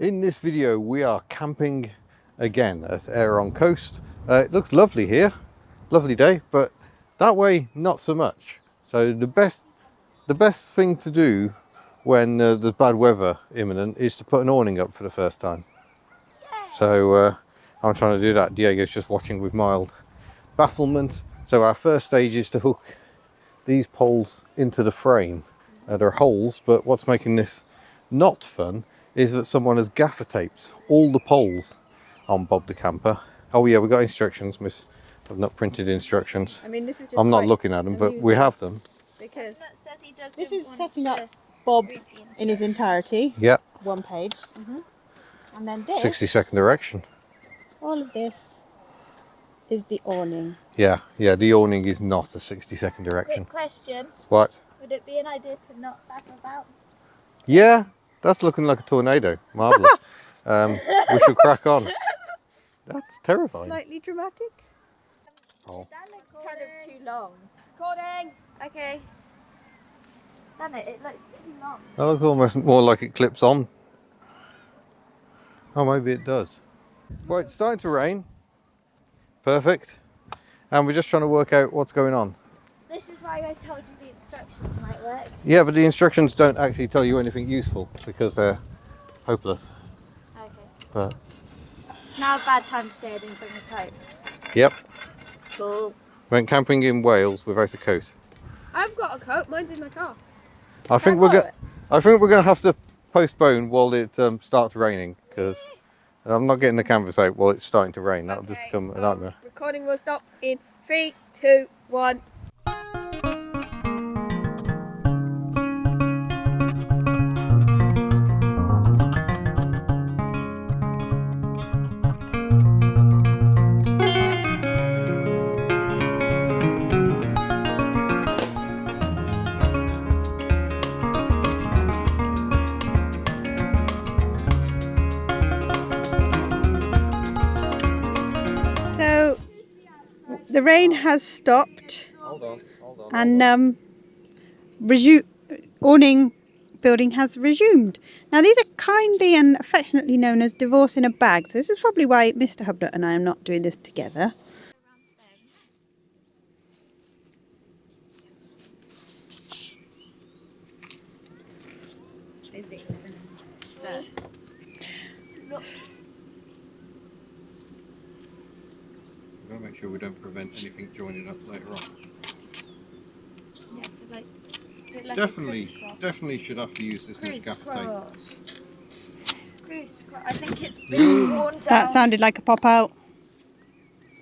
In this video we are camping again at Aeron Coast. Uh, it looks lovely here, lovely day, but that way not so much. So the best, the best thing to do when uh, there's bad weather imminent is to put an awning up for the first time. So uh, I'm trying to do that. Diego's just watching with mild bafflement. So our first stage is to hook these poles into the frame. Uh, there are holes, but what's making this not fun is that someone has gaffer taped all the poles on Bob the Camper. Oh yeah, we've got instructions, miss. I've not printed instructions. I mean, this is just I'm not looking at them, but we have them. because says he this is setting up Bob in his entirety, Yeah, one page, mm-hmm. and then this, 60 second direction. all of this, is the awning. Yeah, yeah, the awning is not a 60 second direction. Quick question. What? Would it be an idea to not back about? Yeah, that's looking like a tornado. Marvellous. um, we should crack on. That's terrifying. Slightly dramatic. Oh. That looks kind of too long. Recording. Okay. Damn it, it looks too long. That looks almost more like it clips on. Oh, maybe it does. Well, it's starting to rain. Perfect. And we're just trying to work out what's going on. This is why I told you the instructions might work. Yeah, but the instructions don't actually tell you anything useful because they're hopeless. Okay. But, It's now a bad time to say I didn't bring a coat. yep. Cool. Went camping in Wales without a coat. I've got a coat. Mine's in my car. I think we're going. I think we're going to have to postpone while it um, starts raining because I'm not getting the canvas out while it's starting to rain. That'll just become a nightmare. recording will stop in three, two, one. So the rain has stopped, Hold on, hold on. and um, resu- awning building has resumed. Now these are kindly and affectionately known as divorce in a bag. So this is probably why Mr. Hubnut and I am not doing this together. We've got to make sure we don't prevent anything joining up later on. Yeah, so like, like Definitely, definitely should have to use this much gaffer tape. Crisscross. Crisscross. I think it's been worn down. That sounded like a pop out.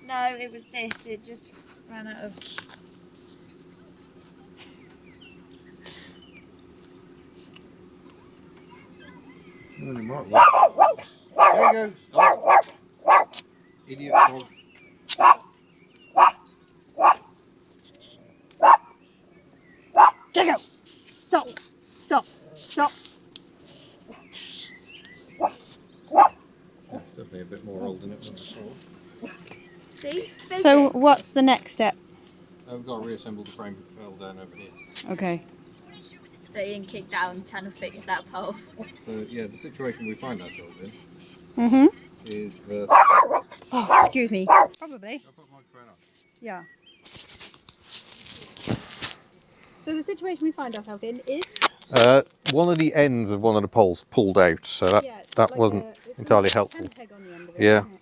No, it was this. It just ran out of. Right, right. There you go. Stop. Idiot frog. Jago! Stop! Stop! Stop! Definitely a bit more old than it than I thought. See? So what's the next step? Uh, we've got to reassemble the frame that fell down over here. Okay. Staying kicked down, trying to fix that pole. So yeah, the situation we find ourselves in Mm-hmm. is that. Oh, excuse me. Probably. I'll put the microphone on. Yeah. So the situation we find ourselves in is Uh, one of the ends of one of the poles pulled out, so that yeah, that like wasn't a- it's entirely like helpful. peg on the end of it, Yeah. it?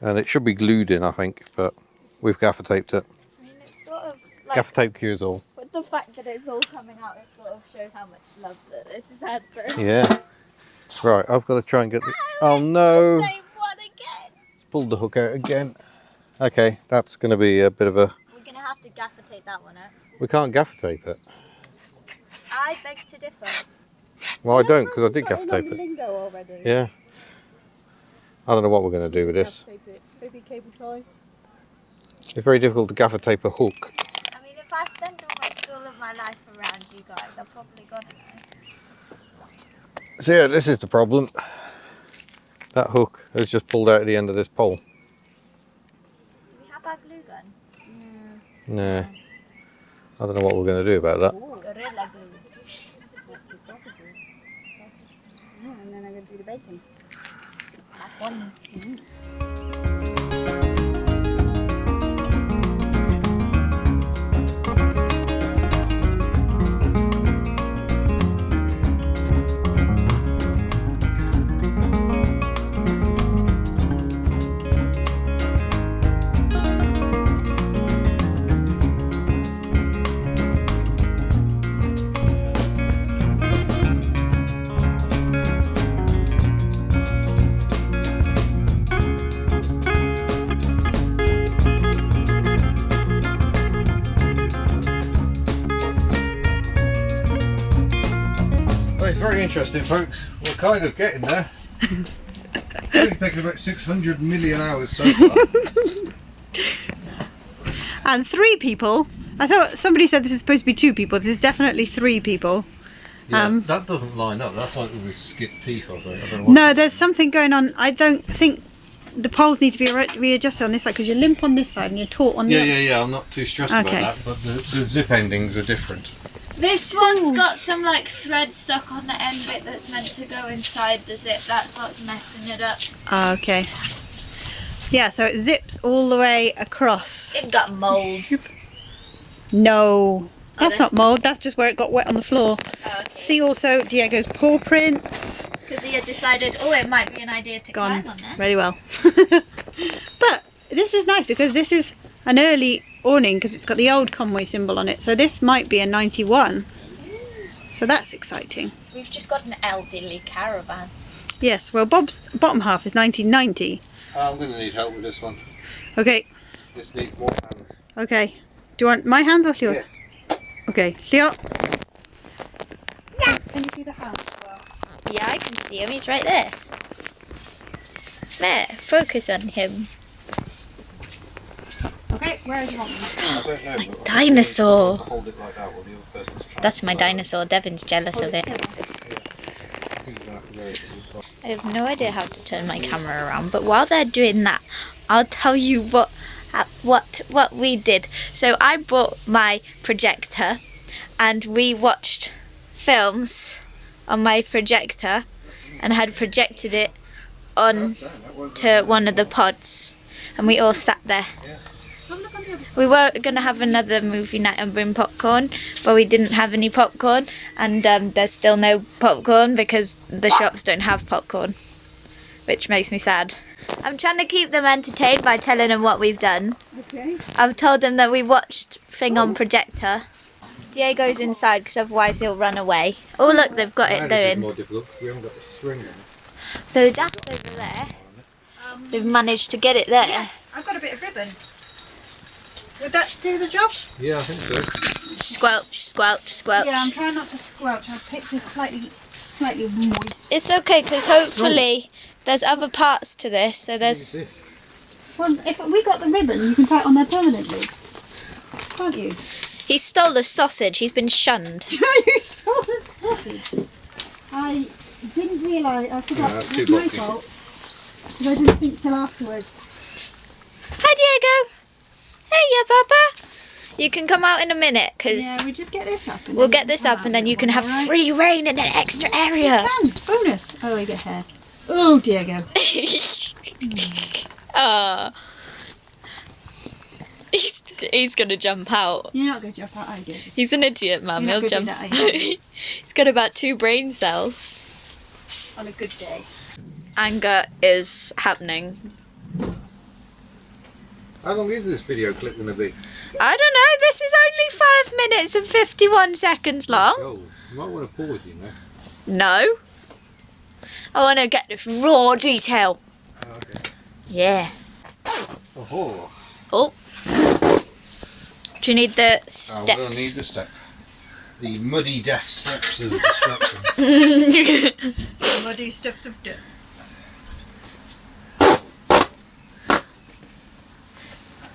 and it should be glued in, I think, but we've gaffer taped it. I mean, it's sort of like. Gaffer tape cures all. With the fact that it's all coming out, it sort of shows how much love that this has had for Yeah. Right, I've got to try and get the. Oh no! Same one again. Pulled the hook out again. Okay, that's going to be a bit of a. We're gonna have to gaffer tape that one out. We can't gaffer tape it. I beg to differ. Well, I don't because I did gaffer tape it. lingo already. Yeah. I don't know what we're going to do with this. Maybe cable tie. It's very difficult to gaffer tape a hook. I mean, if I spend almost all of my life around you guys, I've probably got to know. So yeah, this is the problem. That hook has just pulled out at the end of this pole. Do we have our glue gun? Nah. I don't know what we're going to do about that. Gorilla glue. Yeah, and then I'm going to do the bacon. Have one. Well, very interesting, folks. We're kind of getting there. It's only taken about 600 million hours so far. And three people. I thought somebody said this is supposed to be two people. This is definitely three people. Yeah, Um, that doesn't line up. That's like we've skipped teeth or something. I don't know No, there's something going on. I don't think the poles need to be re- readjusted on this side because you're limp on this side and you're taut on the Yeah, other. yeah, yeah. I'm not too stressed Okay. about that, but the, the zip endings are different. This one's got some like thread stuck on the end bit that's meant to go inside the zip. That's what's messing it up. Ah, okay. Yeah, so it zips all the way across. It got mold. No, that's this- not mould. That's just where it got wet on the floor. Okay. See also Diego's paw prints. Because he had decided, oh, it might be an idea to Gone climb on there. very well. but this is nice because this is an early awning because it's got the old Conway symbol on it. So this might be a 91. So that's exciting. So we've just got an elderly caravan. Yes, well Bob's bottom half is 1990. Uh, I'm going to need help with this one. Okay, This needs more hands. okay. Do you want my hands or yours? Yes. Okay, Leo. Yeah. Can you see the hands as well? Yeah, I can see him. He's right there. There, focus on him. Okay, where do you want me? I don't know. but dinosaur. Hold it like that while the other That's my dinosaur. Devin's jealous of it. I think you're gonna have to go with this one. I have no idea how to turn my camera around, but while they're doing that, I'll tell you what uh, what what we did. So I bought my projector, and we watched films on my projector, and had projected it on to one of the pods, and we all sat there. We were gonna have another movie night and bring popcorn, but we didn't have any popcorn, and um, there's still no popcorn because the shops don't have popcorn, which makes me sad. I'm trying to keep them entertained by telling them what we've done. Okay. I've told them that we watched thing on projector. Diego's inside because otherwise he'll run away. Oh look, they've got it Now this is doing. more difficult 'cause we haven't got the string on. So that's over there. They've managed to get it there. Yes, I've got a bit of ribbon. Would that do the job? Yeah, I think so. Squelch, squelch, squelch. Yeah, I'm trying not to squelch. I've picked it slightly, slightly moist. It's okay because hopefully there's other parts to this. So What's there's this? Well, if we got the ribbon, you can tie it on there permanently, can't you? he stole a sausage. He's been shunned. you stole the sausage. I didn't realise. I forgot. Yeah, that's it was my fault. Because I didn't think till afterwards. Hi Diego. Hey, yeah, Papa. You can come out in a minute because Yeah, we just get this up. And we'll get this up and then you can have alright? free reign in an extra area. Can bonus. Oh, we get hair. Oh, Diego. Ah. He's, he's gonna jump out. You're not going to jump out, are you? He's an idiot, Mum. He'll gonna jump. that, he's got about two brain cells. On a good day. Anger is happening. How long is this video clip going to be? I don't know. This is only five minutes and fifty-one seconds long. Oh, you might want to pause, you know. No. I want to get this raw detail. Oh, okay. Yeah. Oh, Oh. Do you need the steps? I'm going to steps? need the step. The muddy death steps of destruction. Muddy steps of dirt.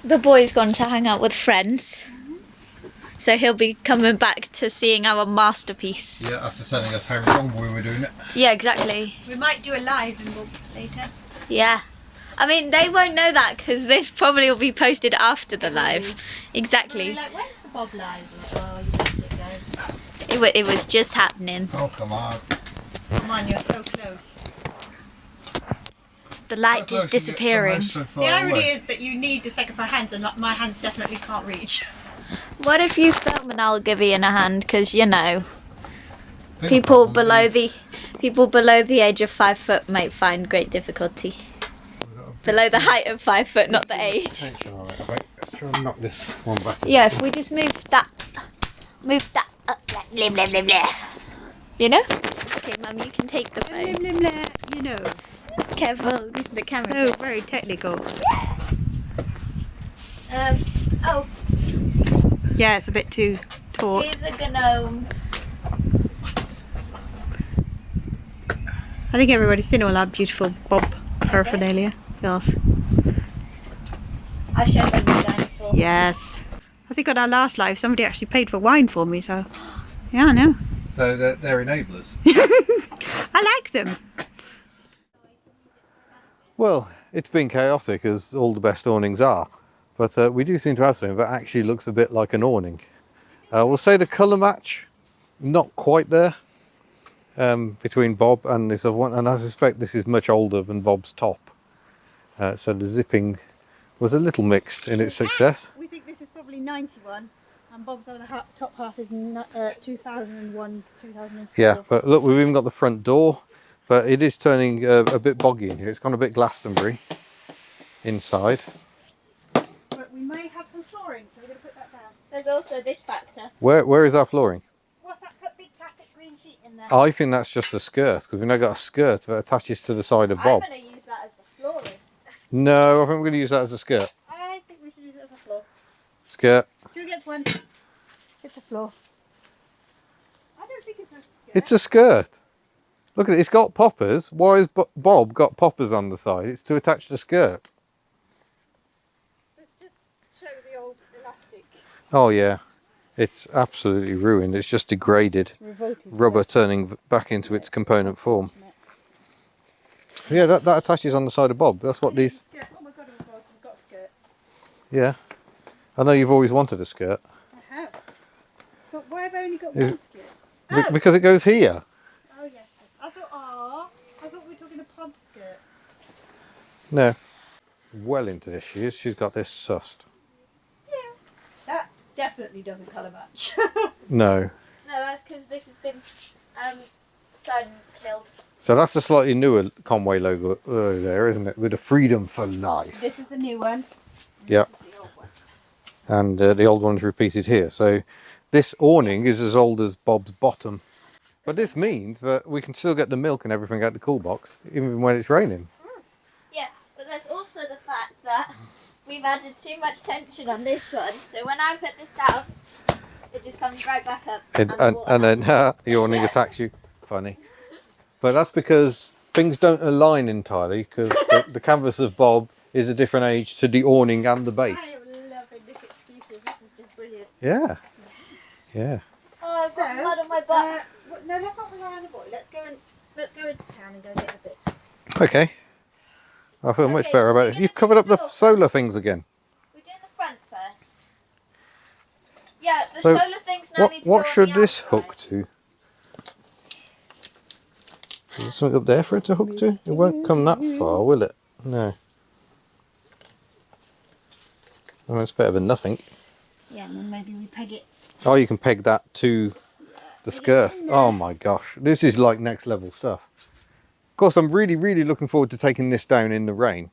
The boy's gone to hang out with friends. So he'll be coming back to seeing our masterpiece. yeah, after telling us how wrong we were doing it. Yeah, exactly. We might do a live and we'll later. Yeah. I mean, they won't know that because this probably will be posted after the live. Exactly. like, when's the Bob live? Oh, you bastard guys. It, wa- it was just happening. Oh, come on. Come on, you're so close. The light is disappearing. The irony is that you need the second pair of hands, and not- my hands definitely can't reach. What if you film and I'll give Ian a hand? Because you know, people below the people below the age of five foot might find great difficulty. Below the height of five foot, not the age. Tension on it. Wait, let's try and knock this one back. Yeah, if we just move that, move that up, like blah blah blah blah. You know? Okay, Mum, you can take the Blim, phone. blim, blim, you know. Careful, this is the camera. So very technical. Um, oh, Yeah, it's a bit too taut. here's a gnome. I think everybody's seen all our beautiful Bob paraphernalia. Yes. I showed them the dinosaur. Yes. I think on our last live, somebody actually paid for wine for me, so. Yeah, I know. So they're, they're enablers. I like them. Well, it's been chaotic as all the best awnings are, but uh, we do seem to have something that actually looks a bit like an awning. Uh, we'll say the colour match, not quite there um, between Bob and this other one, and I suspect this is much older than Bob's top. Uh, so the zipping was a little mixed in its success. We think this is probably 91, and Bob's on the top half is uh, 2001 to 2004. Yeah, but look, we've even got the front door, but it is turning uh, a bit boggy in here. It's gone a bit Glastonbury inside. But we may have some flooring, so we're going to put that down. There's also this factor. Where Where is our flooring? What's that big plastic green sheet in there? I think that's just a skirt because we've now got a skirt that attaches to the side of Bob. I'm going to use that as the flooring. No, I think we're going to use that as a skirt. I think we should use it as a floor. Skirt. Two against one. It's a floor. I don't think it's a skirt. It's a skirt. Look at it. It's got poppers. Why has Bob got poppers on the side? It's to attach the skirt. Let's just show the old elastic. Oh yeah, it's absolutely ruined. It's just degraded. Revolted. Rubber turning back into its component form. Yeah, that, that attaches on the side of Bob. That's what these. Oh my god, we've got, a skirt. Yeah. I know you've always wanted a skirt I have. But why have I only got Is- one skirt? Oh. because it goes here. Oh yes. I thought, oh, I thought we were talking the pod skirt. No. Well into this she is. She's got this sussed. Yeah. That definitely doesn't colour much. No. No, that's because this has been um, sun killed. So that's a slightly newer Conway logo uh, there, isn't it? With a freedom for life. this is the new one. Yeah. The old one. And uh, the old one's repeated here. So this awning is as old as Bob's bottom. But this means that we can still get the milk and everything out the cool box, even when it's raining. Yeah, but there's also the fact that we've added too much tension on this one. So when I put this down, it just comes right back up. And, the and, water and then the awning attacks you. Funny. But that's because things don't align entirely because the, the canvas of Bob is a different age to the awning and the base. I am loving this excuses. This is just brilliant. Yeah. Yeah. Oh, I've got So, blood on my Uh, butt. well, no, let's not rely on the boy. Let's go and let's go into town and go get the bits. Okay. I feel much better so about it. You've covered up the the solar things again. We're doing the front first. Yeah, the So, solar things now What need to what go on should the this outside. hook to? Is there something up there for it to hook to? It won't come that far, will it? No. Well, it's better than nothing. Yeah, and then maybe we peg it. Oh, you can peg that to the skirt. Oh my gosh, this is like next level stuff. Course, I'm really, really looking forward to taking this down in the rain.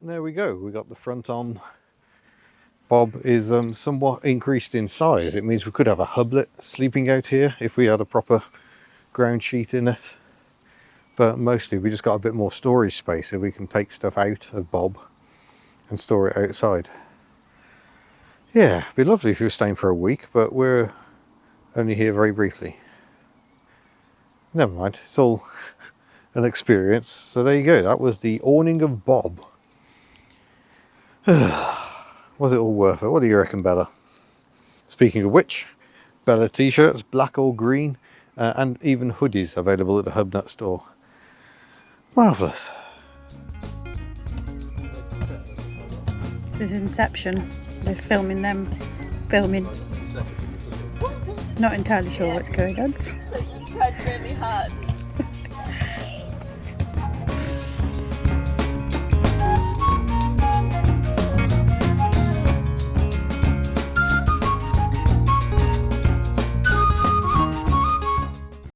There we go. We got the front on. Bob is um, somewhat increased in size. It means we could have a hublet sleeping out here if we had a proper ground sheet in it. But mostly we just got a bit more storage space so we can take stuff out of Bob and store it outside. Yeah, it'd be lovely if you were staying for a week, but we're only here very briefly. Never mind, it's all an experience. So there you go, that was the awning of Bob. was it all worth it? What do you reckon, Bella? Speaking of which, Bella t-shirts, black or green, uh, and even hoodies available at the Hubnut store. Marvellous. This is Inception. They're filming them, filming. Not entirely sure what's going on. really hard.